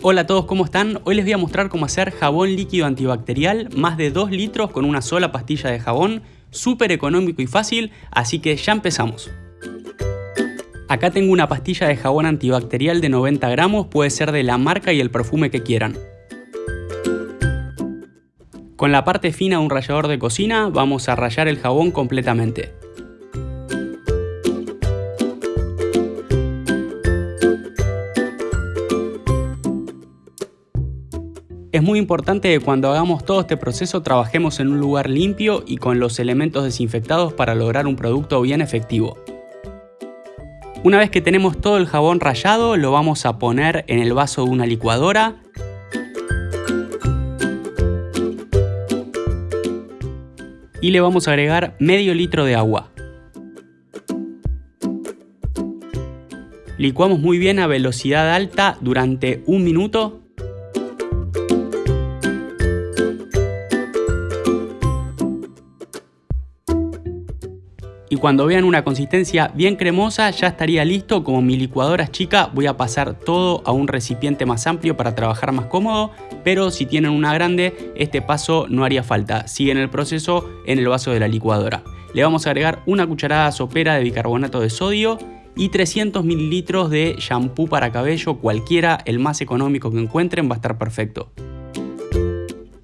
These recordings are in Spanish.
Hola a todos, ¿cómo están? Hoy les voy a mostrar cómo hacer jabón líquido antibacterial, más de 2 litros con una sola pastilla de jabón, súper económico y fácil, así que ya empezamos. Acá tengo una pastilla de jabón antibacterial de 90 gramos, puede ser de la marca y el perfume que quieran. Con la parte fina de un rallador de cocina vamos a rallar el jabón completamente. Es muy importante que cuando hagamos todo este proceso trabajemos en un lugar limpio y con los elementos desinfectados para lograr un producto bien efectivo. Una vez que tenemos todo el jabón rallado lo vamos a poner en el vaso de una licuadora y le vamos a agregar medio litro de agua. Licuamos muy bien a velocidad alta durante un minuto y cuando vean una consistencia bien cremosa ya estaría listo. Como mi licuadora es chica voy a pasar todo a un recipiente más amplio para trabajar más cómodo, pero si tienen una grande este paso no haría falta, siguen el proceso en el vaso de la licuadora. Le vamos a agregar una cucharada sopera de bicarbonato de sodio y 300 mililitros de shampoo para cabello, cualquiera, el más económico que encuentren va a estar perfecto.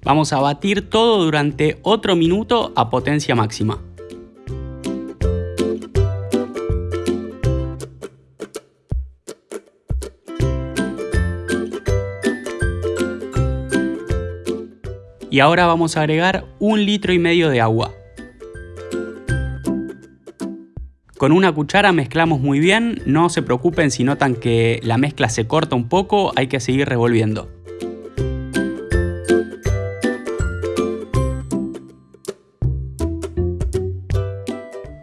Vamos a batir todo durante otro minuto a potencia máxima. Y ahora vamos a agregar un litro y medio de agua. Con una cuchara mezclamos muy bien, no se preocupen si notan que la mezcla se corta un poco, hay que seguir revolviendo.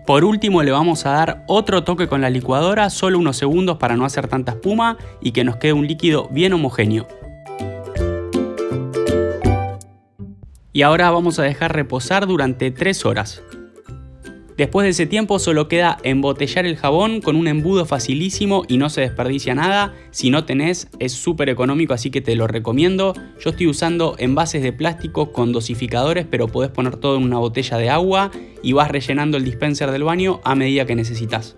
Por último le vamos a dar otro toque con la licuadora, solo unos segundos para no hacer tanta espuma y que nos quede un líquido bien homogéneo. Y ahora vamos a dejar reposar durante 3 horas. Después de ese tiempo solo queda embotellar el jabón con un embudo facilísimo y no se desperdicia nada. Si no tenés es súper económico así que te lo recomiendo. Yo estoy usando envases de plástico con dosificadores pero podés poner todo en una botella de agua y vas rellenando el dispenser del baño a medida que necesitas.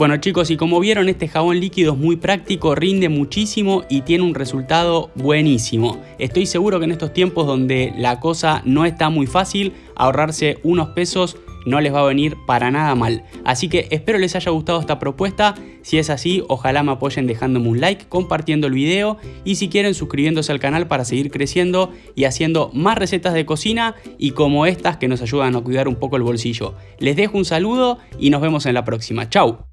Bueno chicos, y como vieron este jabón líquido es muy práctico, rinde muchísimo y tiene un resultado buenísimo. Estoy seguro que en estos tiempos donde la cosa no está muy fácil, ahorrarse unos pesos no les va a venir para nada mal. Así que espero les haya gustado esta propuesta, si es así ojalá me apoyen dejándome un like, compartiendo el video y si quieren suscribiéndose al canal para seguir creciendo y haciendo más recetas de cocina y como estas que nos ayudan a cuidar un poco el bolsillo. Les dejo un saludo y nos vemos en la próxima. Chau.